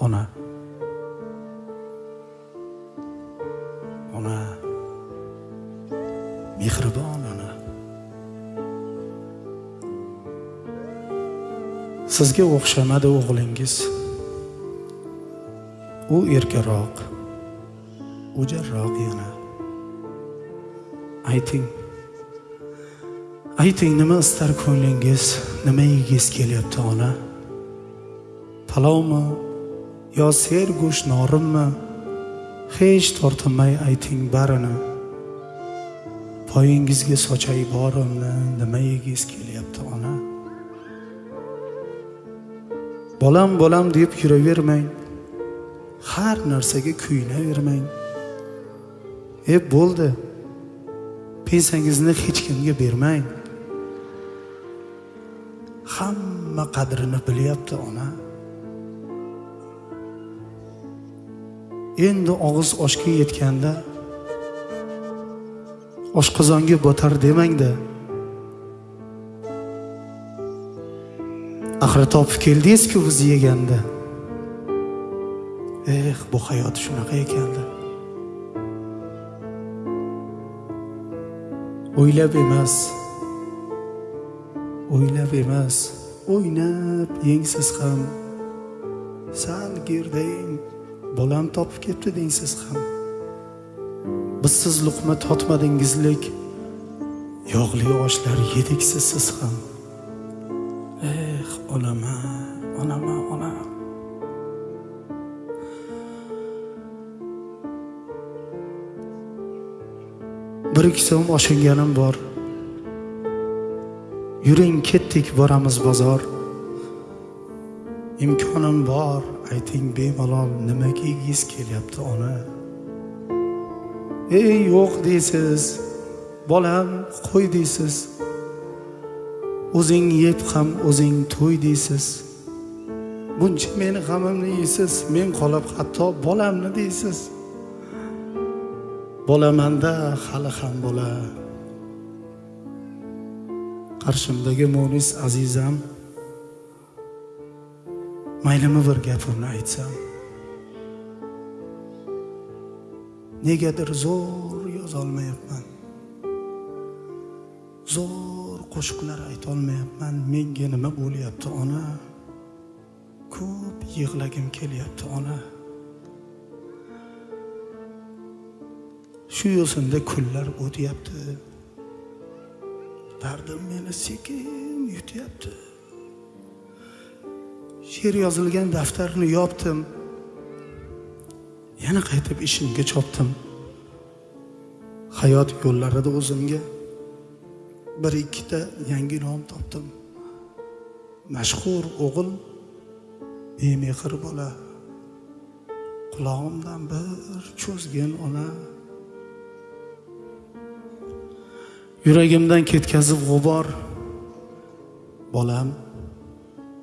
ona. Ona. Mehribon ona. Sizga o'xshamadi o'g'lingiz. U erkaroq. O'jarroq yana. Ayting. Ayting nima istar ko'nglingiz? Nima yegiz kelyapti ona? Palovmi yo ser go'sht hech tortinmay ayting barini. Poyingizga sochay borimni nima yegiz kelyapti ona? Bolam bolam deb yuravermang har narsaga kuyunavermang. E bo'ldi. Pensiyangizni hech kimga bermang. Hamma qadrini bilyapti ona. Endi og'iz oshga yetganda oshqozonga botar demangda axir topib keldingizku biz yeganda. Eh bu hayot shunaqa ekanda. O'ylab emas o'ylab emas o'ynab yengsiz ham sal gerdang bolam topib ketdi deysiz ham. Biz siz luqma totmadingizlik yog'li oshlar yediksiz siz ham. Eh onama onama ona. Bir ikki so'm oshinganim bor. Yuring ketdik boramiz bozor. Imkonim bor. Ayting bemalol nima yegiz kelyapti ona? Ey yo'q deysiz bolam qo'y deysiz. O'zing yeb ham o'zing to'y deysiz. Buncha meni g'amimni yeysiz men qolib hatto bolamni deysiz. Bolamanda hali ham bola. Qarshimdagi munis azizam maylimi bir gapimni aytsam. Negadir zo'r yozolmayapman. Zo'r qo'shiqlar aytolmayapman. Menga nima bo'lyapti ona? Ko'p yig'lagim kelyapti ona. Shu yo'sinda kunlar o'tyapti. Dardim meni sekin yutyapti. She'r yozilgan daftarni yopdim. Yana qaytib ishimga chopdim. Hayot yo'llarida o'zimga bir ikkita yangi nom topdim. Mashhur o'g'il bemehr bola. Qulog'imdan bir cho'zgin ona. Yuragimdan ketkazib g'ubor. Bolam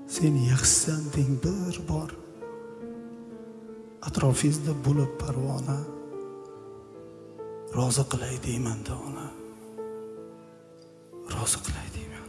sen yaxshisan deng bir bor. Atrofingizda bo'lib parvona. Rozi qilay deyman ona. Rozi qilay deyman.